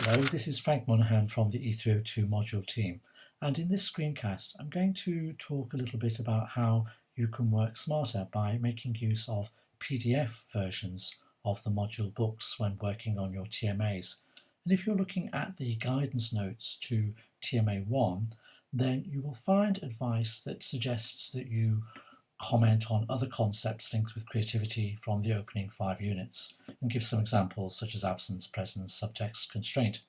Hello, this is Frank Monahan from the E302 module team and in this screencast I'm going to talk a little bit about how you can work smarter by making use of PDF versions of the module books when working on your TMAs. And if you're looking at the guidance notes to TMA1 then you will find advice that suggests that you comment on other concepts linked with creativity from the opening five units and give some examples such as absence, presence, subtext, constraint.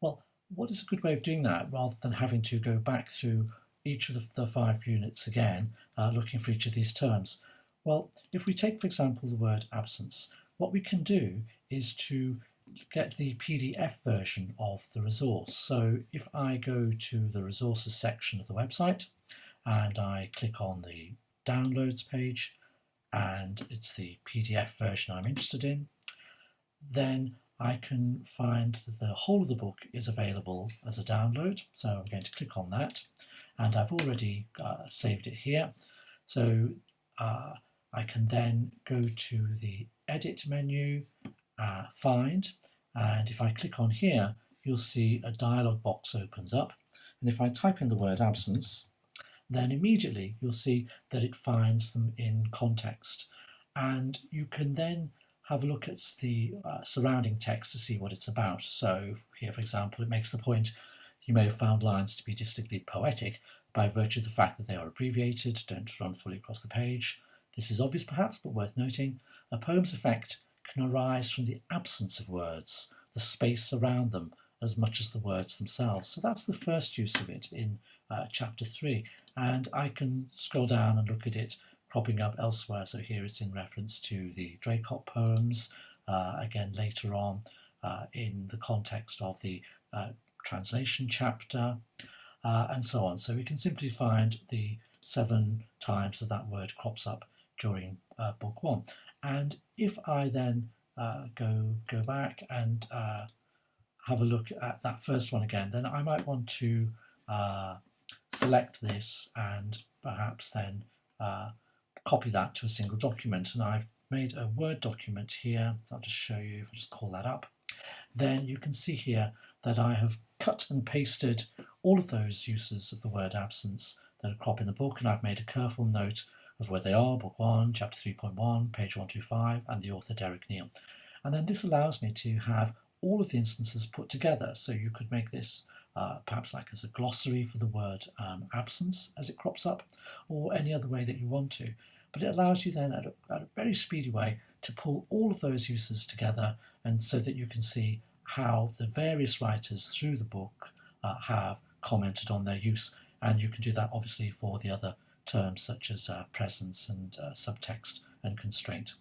Well, what is a good way of doing that rather than having to go back through each of the, five units again, uh, looking for each of these terms? Well, if we take, for example, the word absence, what we can do is to get the PDF version of the resource. So if I go to the resources section of the website and I click on the downloads page and it's the PDF version I'm interested in, then I can find that the whole of the book is available as a download. So I'm going to click on that and I've already uh, saved it here. So uh, I can then go to the edit menu, uh, find, and if I click on here, you'll see a dialog box opens up. And if I type in the word absence, then immediately you'll see that it finds them in context. And you can then have a look at the uh, surrounding text to see what it's about. So here, for example, it makes the point you may have found lines to be distinctly poetic by virtue of the fact that they are abbreviated, don't run fully across the page. This is obvious perhaps, but worth noting. A poem's effect can arise from the absence of words, the space around them, as much as the words themselves. So that's the first use of it in uh, chapter 3 and I can scroll down and look at it cropping up elsewhere. So here it's in reference to the Draycott poems uh, again later on uh, in the context of the uh, translation chapter uh, and so on. So we can simply find the seven times that that word crops up during uh, book one. And if I then go go back and have a look at that first one again then I might want to uh, select this and perhaps then uh, copy that to a single document. And I've made a Word document here. I'll just show you if I just call that up. Then you can see here that I have cut and pasted all of those uses of the word absence that are crop in the book and I've made a careful note of where they are, book 1, chapter 3.1, page 125 and the author Derek Neale. And then this allows me to have all of the instances put together so you could make this uh, perhaps like as a glossary for the word um, absence as it crops up, or any other way that you want to. But it allows you then at a, at a very speedy way to pull all of those uses together and so that you can see how the various writers through the book uh, have commented on their use. And you can do that obviously for the other terms such as uh, presence and uh, subtext and constraint.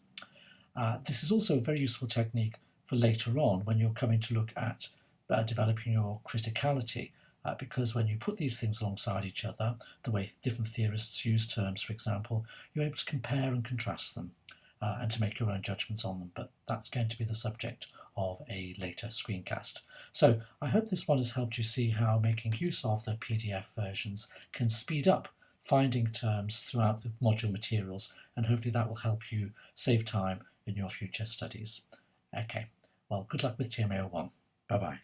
Uh, this is also a very useful technique for later on when you're coming to look at uh, developing your criticality uh, because when you put these things alongside each other, the way different theorists use terms, for example, you're able to compare and contrast them uh, and to make your own judgments on them. But that's going to be the subject of a later screencast. So I hope this one has helped you see how making use of the PDF versions can speed up finding terms throughout the module materials and hopefully that will help you save time in your future studies. Okay, well good luck with TMA01. Bye bye.